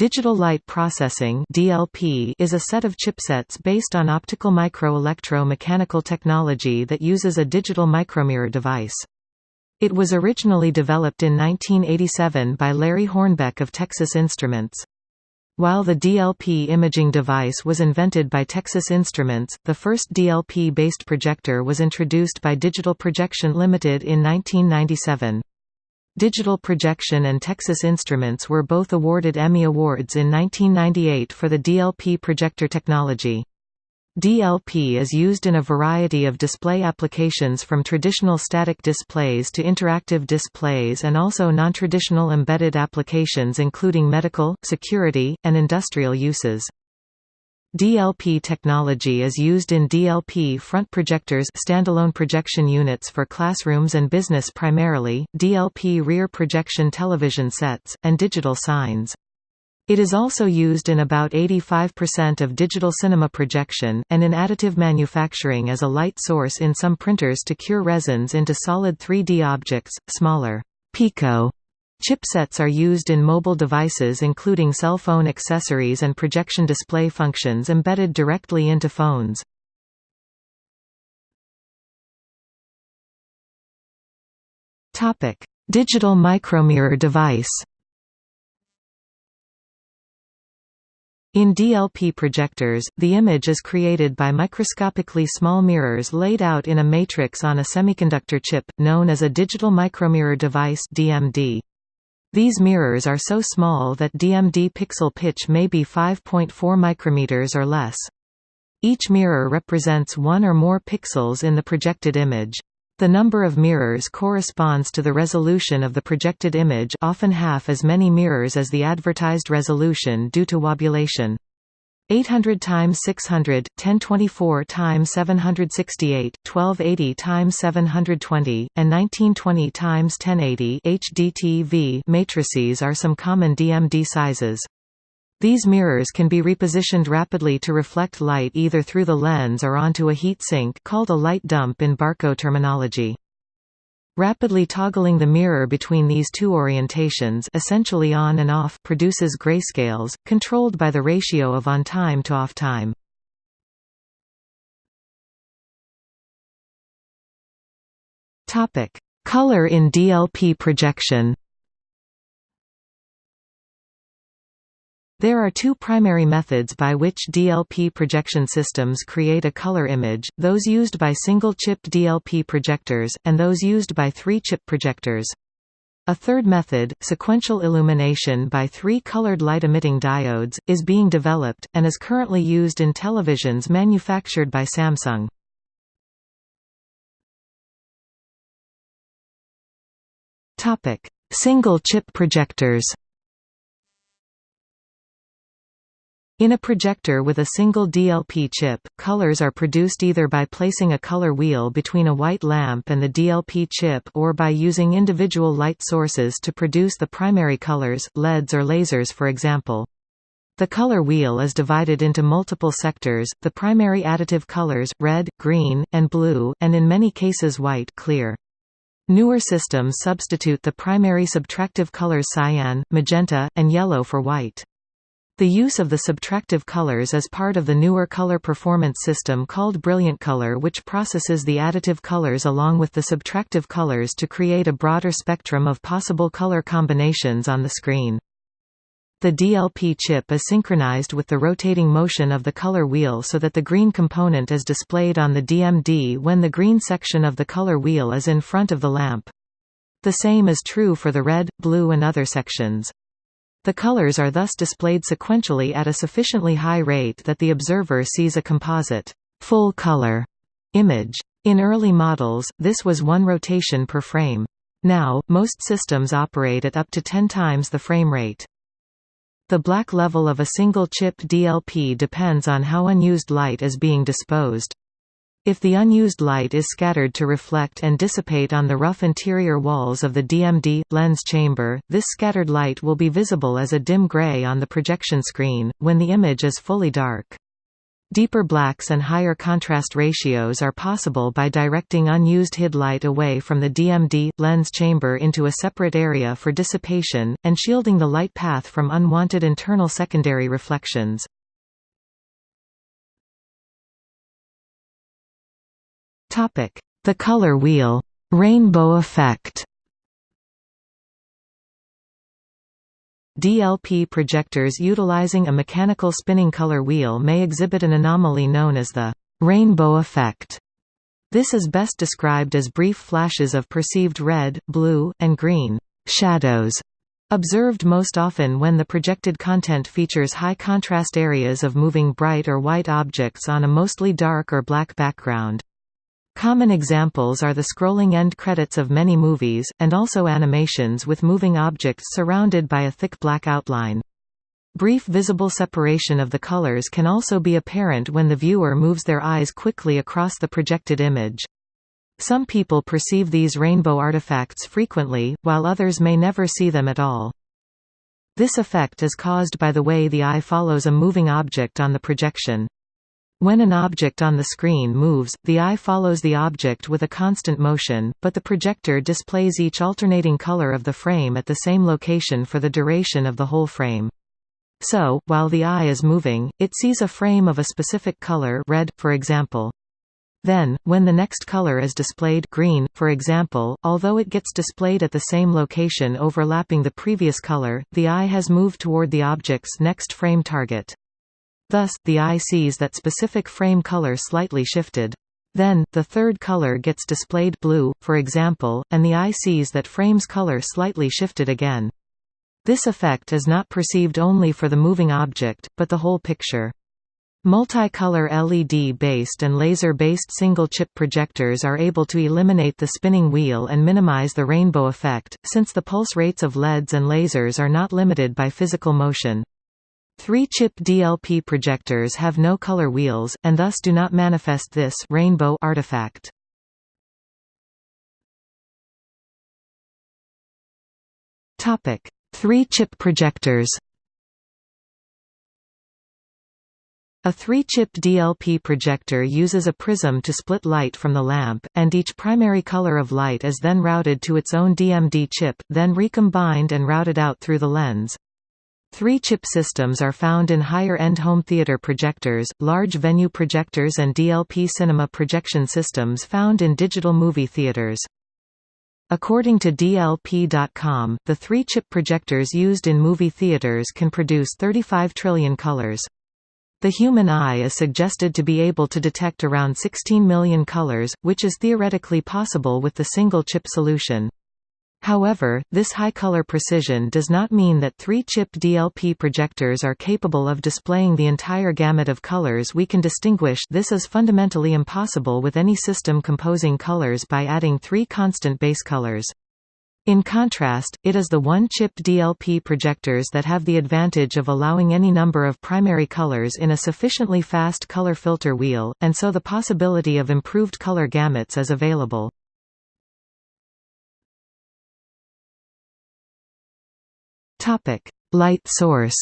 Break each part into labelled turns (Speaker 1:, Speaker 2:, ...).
Speaker 1: Digital light processing (DLP) is a set of chipsets based on optical micro-electro-mechanical technology that uses a digital micromirror device. It was originally developed in 1987 by Larry Hornbeck of Texas Instruments. While the DLP imaging device was invented by Texas Instruments, the first DLP-based projector was introduced by Digital Projection Limited in 1997. Digital Projection and Texas Instruments were both awarded Emmy Awards in 1998 for the DLP projector technology. DLP is used in a variety of display applications from traditional static displays to interactive displays and also non-traditional embedded applications including medical, security, and industrial uses. DLP technology is used in DLP front projectors standalone projection units for classrooms and business primarily, DLP rear projection television sets, and digital signs. It is also used in about 85% of digital cinema projection, and in additive manufacturing as a light source in some printers to cure resins into solid 3D objects, smaller Pico Chipsets are used in mobile devices including cell phone accessories and projection display functions embedded directly into phones. Digital micromirror device In DLP projectors, the image is created by microscopically small mirrors laid out in a matrix on a semiconductor chip, known as a digital micromirror device DMD. These mirrors are so small that DMD pixel pitch may be 5.4 micrometers or less. Each mirror represents one or more pixels in the projected image. The number of mirrors corresponds to the resolution of the projected image often half as many mirrors as the advertised resolution due to wobulation. 800 times 600, 1024 times 768, 1280 times 720, and 1920 times 1080 HDTV matrices are some common DMD sizes. These mirrors can be repositioned rapidly to reflect light either through the lens or onto a heat sink called a light dump in Barco terminology. Rapidly toggling the mirror between these two orientations essentially on and off produces grayscales, controlled by the ratio of on-time to off-time. Color in DLP projection There are two primary methods by which DLP projection systems create a color image, those used by single-chip DLP projectors, and those used by three-chip projectors. A third method, sequential illumination by three colored light-emitting diodes, is being developed, and is currently used in televisions manufactured by Samsung. Single-chip projectors In a projector with a single DLP chip, colors are produced either by placing a color wheel between a white lamp and the DLP chip or by using individual light sources to produce the primary colors, LEDs or lasers for example. The color wheel is divided into multiple sectors, the primary additive colors, red, green, and blue, and in many cases white clear. Newer systems substitute the primary subtractive colors cyan, magenta, and yellow for white. The use of the subtractive colors is part of the newer color performance system called Brilliant Color which processes the additive colors along with the subtractive colors to create a broader spectrum of possible color combinations on the screen. The DLP chip is synchronized with the rotating motion of the color wheel so that the green component is displayed on the DMD when the green section of the color wheel is in front of the lamp. The same is true for the red, blue and other sections. The colors are thus displayed sequentially at a sufficiently high rate that the observer sees a composite full color image. In early models, this was one rotation per frame. Now, most systems operate at up to 10 times the frame rate. The black level of a single chip DLP depends on how unused light is being disposed. If the unused light is scattered to reflect and dissipate on the rough interior walls of the DMD lens chamber, this scattered light will be visible as a dim gray on the projection screen, when the image is fully dark. Deeper blacks and higher contrast ratios are possible by directing unused HID light away from the DMD lens chamber into a separate area for dissipation, and shielding the light path from unwanted internal secondary reflections. The color wheel rainbow effect DLP projectors utilizing a mechanical spinning color wheel may exhibit an anomaly known as the rainbow effect. This is best described as brief flashes of perceived red, blue, and green shadows observed most often when the projected content features high contrast areas of moving bright or white objects on a mostly dark or black background. Common examples are the scrolling end credits of many movies, and also animations with moving objects surrounded by a thick black outline. Brief visible separation of the colors can also be apparent when the viewer moves their eyes quickly across the projected image. Some people perceive these rainbow artifacts frequently, while others may never see them at all. This effect is caused by the way the eye follows a moving object on the projection. When an object on the screen moves, the eye follows the object with a constant motion, but the projector displays each alternating color of the frame at the same location for the duration of the whole frame. So, while the eye is moving, it sees a frame of a specific color red, for example. Then, when the next color is displayed green, for example, although it gets displayed at the same location overlapping the previous color, the eye has moved toward the object's next frame target. Thus, the eye sees that specific frame color slightly shifted. Then, the third color gets displayed blue, for example, and the eye sees that frame's color slightly shifted again. This effect is not perceived only for the moving object, but the whole picture. Multicolor LED-based and laser-based single-chip projectors are able to eliminate the spinning wheel and minimize the rainbow effect, since the pulse rates of LEDs and lasers are not limited by physical motion. Three-chip DLP projectors have no color wheels, and thus do not manifest this rainbow artifact. Three-chip projectors A three-chip DLP projector uses a prism to split light from the lamp, and each primary color of light is then routed to its own DMD chip, then recombined and routed out through the lens. Three-chip systems are found in higher-end home theater projectors, large venue projectors and DLP cinema projection systems found in digital movie theaters. According to DLP.com, the three-chip projectors used in movie theaters can produce 35 trillion colors. The human eye is suggested to be able to detect around 16 million colors, which is theoretically possible with the single-chip solution. However, this high color precision does not mean that three-chip DLP projectors are capable of displaying the entire gamut of colors we can distinguish this is fundamentally impossible with any system composing colors by adding three constant base colors. In contrast, it is the one-chip DLP projectors that have the advantage of allowing any number of primary colors in a sufficiently fast color filter wheel, and so the possibility of improved color gamuts is available. Topic: Light source.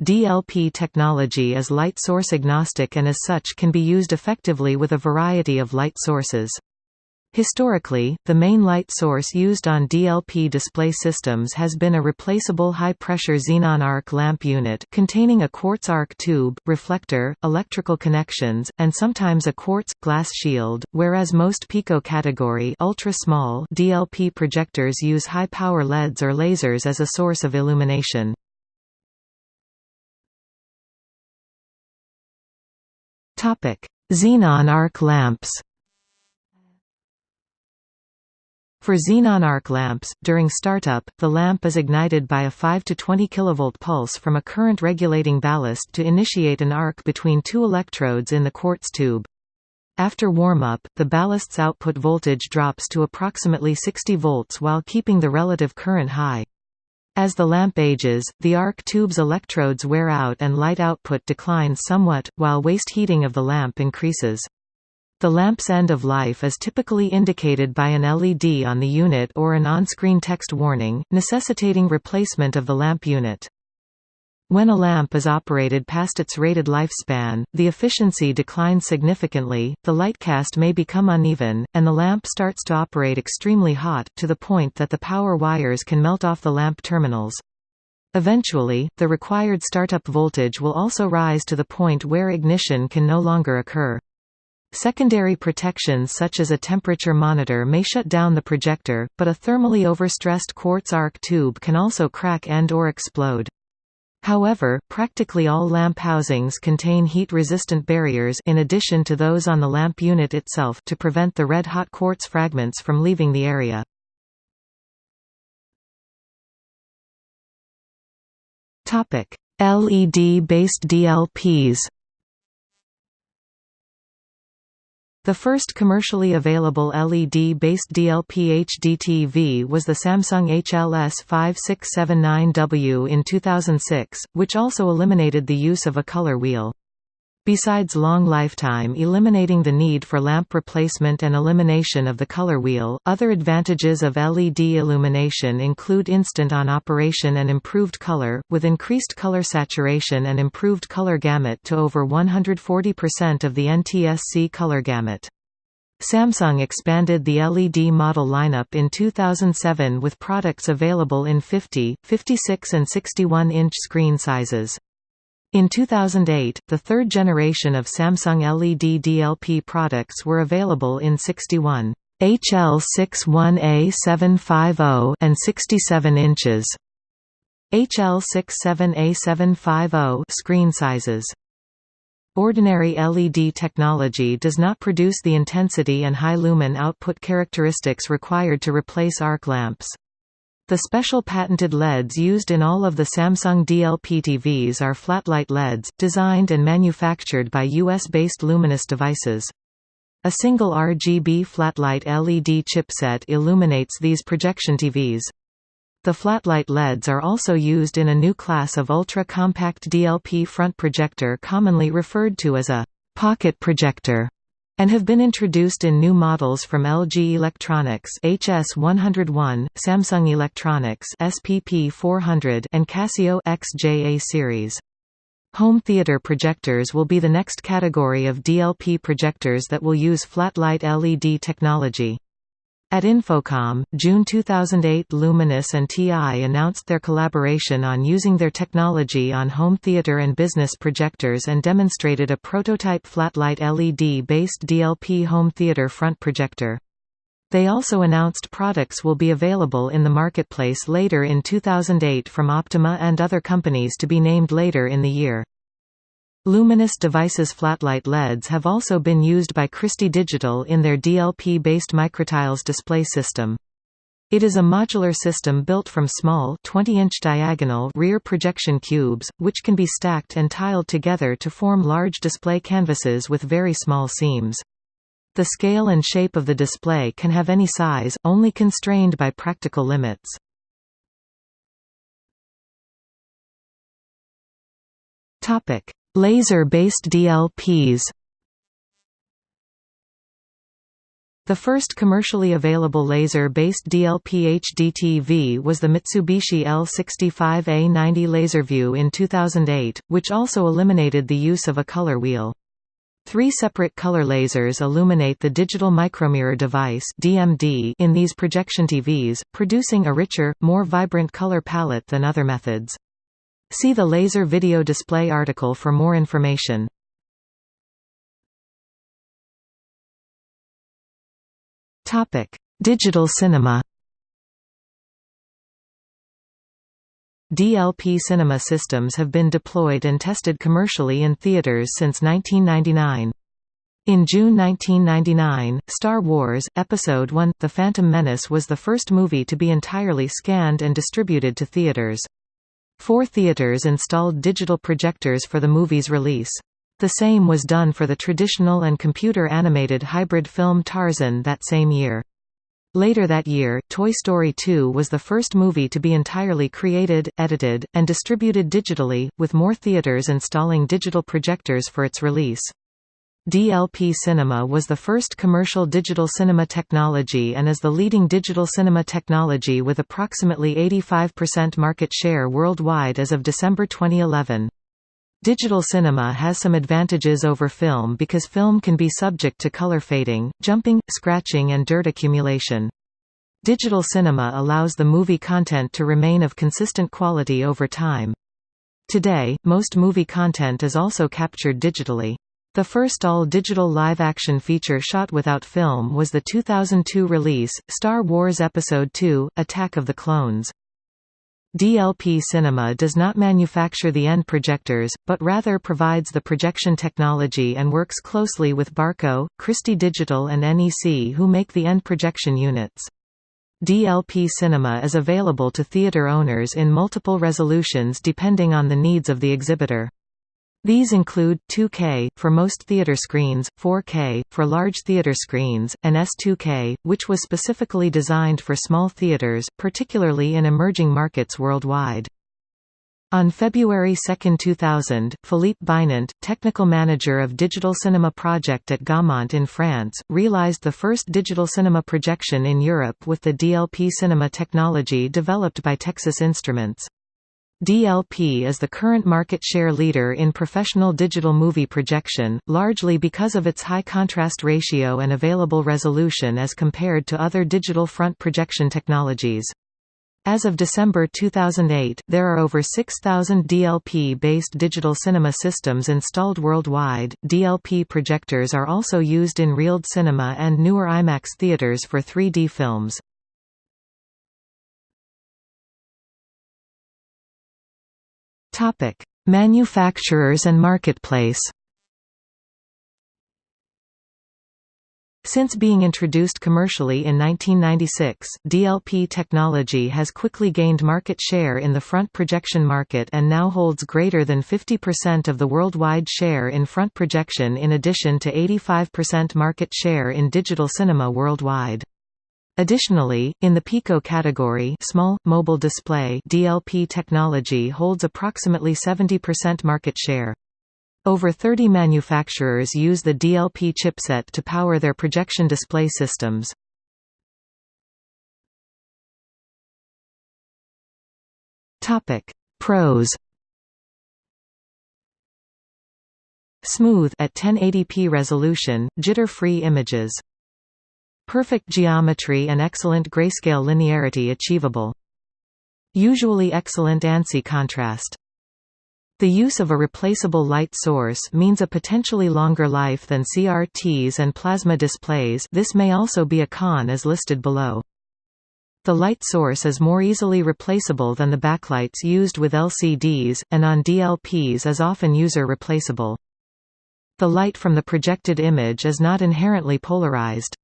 Speaker 1: DLP technology is light source agnostic and as such can be used effectively with a variety of light sources. Historically, the main light source used on DLP display systems has been a replaceable high-pressure xenon arc lamp unit containing a quartz arc tube, reflector, electrical connections, and sometimes a quartz glass shield, whereas most pico-category ultra-small DLP projectors use high-power LEDs or lasers as a source of illumination. Xenon arc lamps For xenon arc lamps, during startup, the lamp is ignited by a 5 to 20 kV pulse from a current regulating ballast to initiate an arc between two electrodes in the quartz tube. After warm-up, the ballast's output voltage drops to approximately 60 volts while keeping the relative current high. As the lamp ages, the arc tube's electrodes wear out and light output declines somewhat, while waste heating of the lamp increases. The lamp's end of life is typically indicated by an LED on the unit or an on-screen text warning, necessitating replacement of the lamp unit. When a lamp is operated past its rated lifespan, the efficiency declines significantly, the lightcast may become uneven, and the lamp starts to operate extremely hot, to the point that the power wires can melt off the lamp terminals. Eventually, the required startup voltage will also rise to the point where ignition can no longer occur. Secondary protections such as a temperature monitor may shut down the projector, but a thermally overstressed quartz arc tube can also crack and or explode. However, practically all lamp housings contain heat-resistant barriers in addition to those on the lamp unit itself to prevent the red-hot quartz fragments from leaving the area. LED-based DLPs The first commercially available LED-based DLP HDTV was the Samsung HLS5679W in 2006, which also eliminated the use of a color wheel. Besides long lifetime eliminating the need for lamp replacement and elimination of the color wheel, other advantages of LED illumination include instant on operation and improved color, with increased color saturation and improved color gamut to over 140% of the NTSC color gamut. Samsung expanded the LED model lineup in 2007 with products available in 50, 56 and 61-inch screen sizes. In 2008, the third generation of Samsung LED DLP products were available in 61 HL61A750 and 67 inches. HL67A750 screen sizes. Ordinary LED technology does not produce the intensity and high lumen output characteristics required to replace arc lamps. The special patented LEDs used in all of the Samsung DLP TVs are PhlatLight LEDs, designed and manufactured by US-based Luminus Devices. A single RGB PhlatLight LED chipset illuminates these projection TVs. The PhlatLight LEDs are also used in a new class of ultra-compact DLP front projector commonly referred to as a pocket projector and have been introduced in new models from LG Electronics HS101, Samsung Electronics SPP400 and Casio XJA series. Home theater projectors will be the next category of DLP projectors that will use PhlatLight LED technology. At InfoComm, June 2008 Luminus and TI announced their collaboration on using their technology on home theater and business projectors and demonstrated a prototype PhlatLight LED-based DLP home theater front projector. They also announced products will be available in the marketplace later in 2008 from Optoma and other companies to be named later in the year. Luminus Devices PhlatLight LEDs have also been used by Christie Digital in their DLP-based microtiles display system. It is a modular system built from small 20-inch diagonal rear projection cubes, which can be stacked and tiled together to form large display canvases with very small seams. The scale and shape of the display can have any size, only constrained by practical limits. Laser-based DLPs The first commercially available laser-based DLP HDTV was the Mitsubishi L65A90 LaserView in 2008, which also eliminated the use of a color wheel. Three separate color lasers illuminate the digital micromirror device (DMD) in these projection TVs, producing a richer, more vibrant color palette than other methods. See the laser video display article for more information. Topic: Digital cinema. DLP cinema systems have been deployed and tested commercially in theaters since 1999. In June 1999, Star Wars, Episode I – The Phantom Menace was the first movie to be entirely scanned and distributed to theaters. Four theaters installed digital projectors for the movie's release. The same was done for the traditional and computer-animated hybrid film Tarzan that same year. Later that year, Toy Story 2 was the first movie to be entirely created, edited, and distributed digitally, with more theaters installing digital projectors for its release. DLP Cinema was the first commercial digital cinema technology and is the leading digital cinema technology with approximately 85% market share worldwide as of December 2011. Digital cinema has some advantages over film because film can be subject to color fading, jumping, scratching and dirt accumulation. Digital cinema allows the movie content to remain of consistent quality over time. Today, most movie content is also captured digitally. The first all-digital live-action feature shot without film was the 2002 release, Star Wars Episode II – Attack of the Clones. DLP Cinema does not manufacture the end projectors, but rather provides the projection technology and works closely with Barco, Christie Digital and NEC who make the end projection units. DLP Cinema is available to theater owners in multiple resolutions depending on the needs of the exhibitor. These include 2K for most theater screens, 4K for large theater screens, and S2K, which was specifically designed for small theaters, particularly in emerging markets worldwide. On February 2, 2000, Philippe Binant, technical manager of Digital Cinema Project at Gaumont in France, realized the first digital cinema projection in Europe with the DLP cinema technology developed by Texas Instruments. DLP is the current market share leader in professional digital movie projection, largely because of its high contrast ratio and available resolution as compared to other digital front projection technologies. As of December 2008, there are over 6,000 DLP-based digital cinema systems installed worldwide. DLP projectors are also used in RealD cinema and newer IMAX theaters for 3D films. Topic: Manufacturers and marketplace. Since being introduced commercially in 1996, DLP technology has quickly gained market share in the front projection market and now holds greater than 50% of the worldwide share in front projection in addition to 85% market share in digital cinema worldwide. Additionally, in the Pico category small, mobile display DLP technology holds approximately 70% market share. Over 30 manufacturers use the DLP chipset to power their projection display systems. Pros Smooth at 1080p resolution, jitter-free images Perfect geometry and excellent grayscale linearity achievable. Usually excellent ANSI contrast. The use of a replaceable light source means a potentially longer life than CRTs and plasma displays this may also be a con as listed below. The light source is more easily replaceable than the backlights used with LCDs, and on DLPs is often user replaceable. The light from the projected image is not inherently polarized.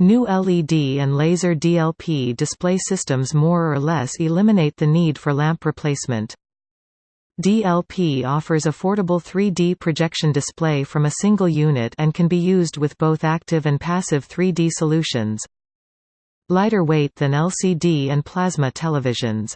Speaker 1: New LED and laser DLP display systems more or less eliminate the need for lamp replacement. DLP offers affordable 3D projection display from a single unit and can be used with both active and passive 3D solutions. Lighter weight than LCD and plasma televisions.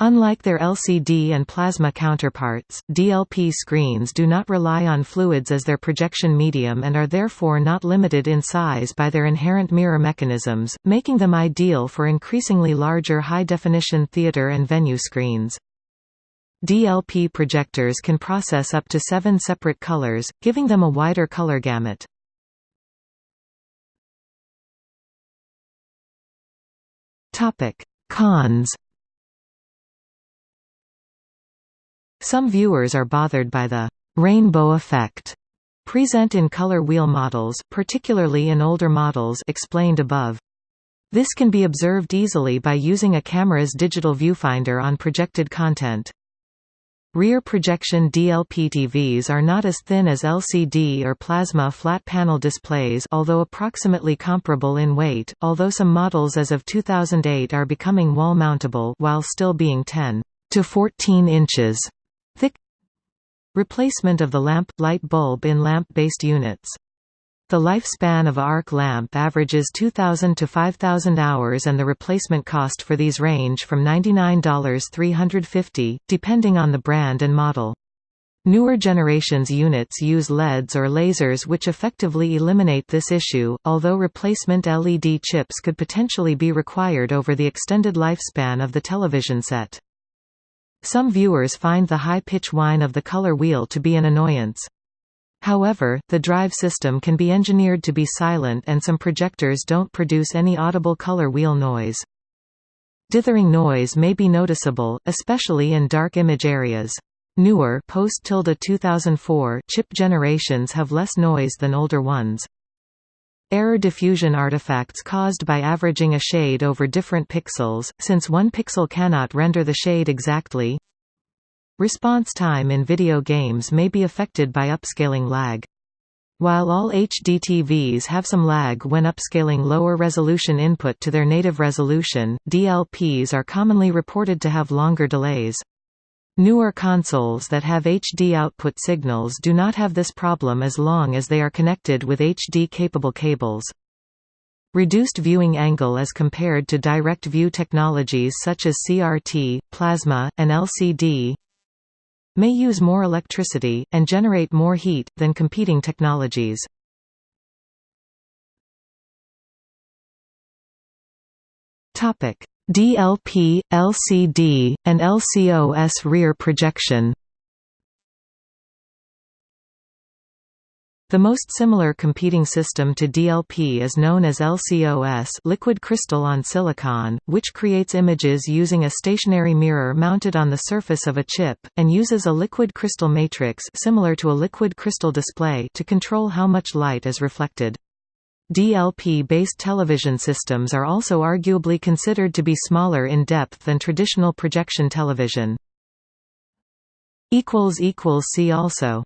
Speaker 1: Unlike their LCD and plasma counterparts, DLP screens do not rely on fluids as their projection medium and are therefore not limited in size by their inherent mirror mechanisms, making them ideal for increasingly larger high-definition theater and venue screens. DLP projectors can process up to seven separate colors, giving them a wider color gamut. Cons Some viewers are bothered by the «rainbow effect» present in color wheel models particularly in older models explained above. This can be observed easily by using a camera's digital viewfinder on projected content. Rear projection DLP TVs are not as thin as LCD or plasma flat panel displays although approximately comparable in weight, although some models as of 2008 are becoming wall-mountable while still being 10 to 14 inches Thick Replacement of the lamp – light bulb in lamp-based units. The lifespan of a arc lamp averages 2,000 to 5,000 hours and the replacement cost for these range from $99 350, depending on the brand and model. Newer generations units use LEDs or lasers which effectively eliminate this issue, although replacement LED chips could potentially be required over the extended lifespan of the television set. Some viewers find the high-pitch whine of the color wheel to be an annoyance. However, the drive system can be engineered to be silent and some projectors don't produce any audible color wheel noise. Dithering noise may be noticeable, especially in dark image areas. Newer post-2004 chip generations have less noise than older ones. Error diffusion artifacts caused by averaging a shade over different pixels, since one pixel cannot render the shade exactly. Response time in video games may be affected by upscaling lag. While all HD TVs have some lag when upscaling lower resolution input to their native resolution, DLPs are commonly reported to have longer delays. Newer consoles that have HD output signals do not have this problem as long as they are connected with HD-capable cables. Reduced viewing angle as compared to direct view technologies such as CRT, plasma, and LCD may use more electricity, and generate more heat, than competing technologies. DLP, LCD, and LCOS rear projection The most similar competing system to DLP is known as LCOS liquid crystal on silicon, which creates images using a stationary mirror mounted on the surface of a chip, and uses a liquid crystal matrix similar to a liquid crystal display to control how much light is reflected. DLP-based television systems are also arguably considered to be smaller in depth than traditional projection television. See also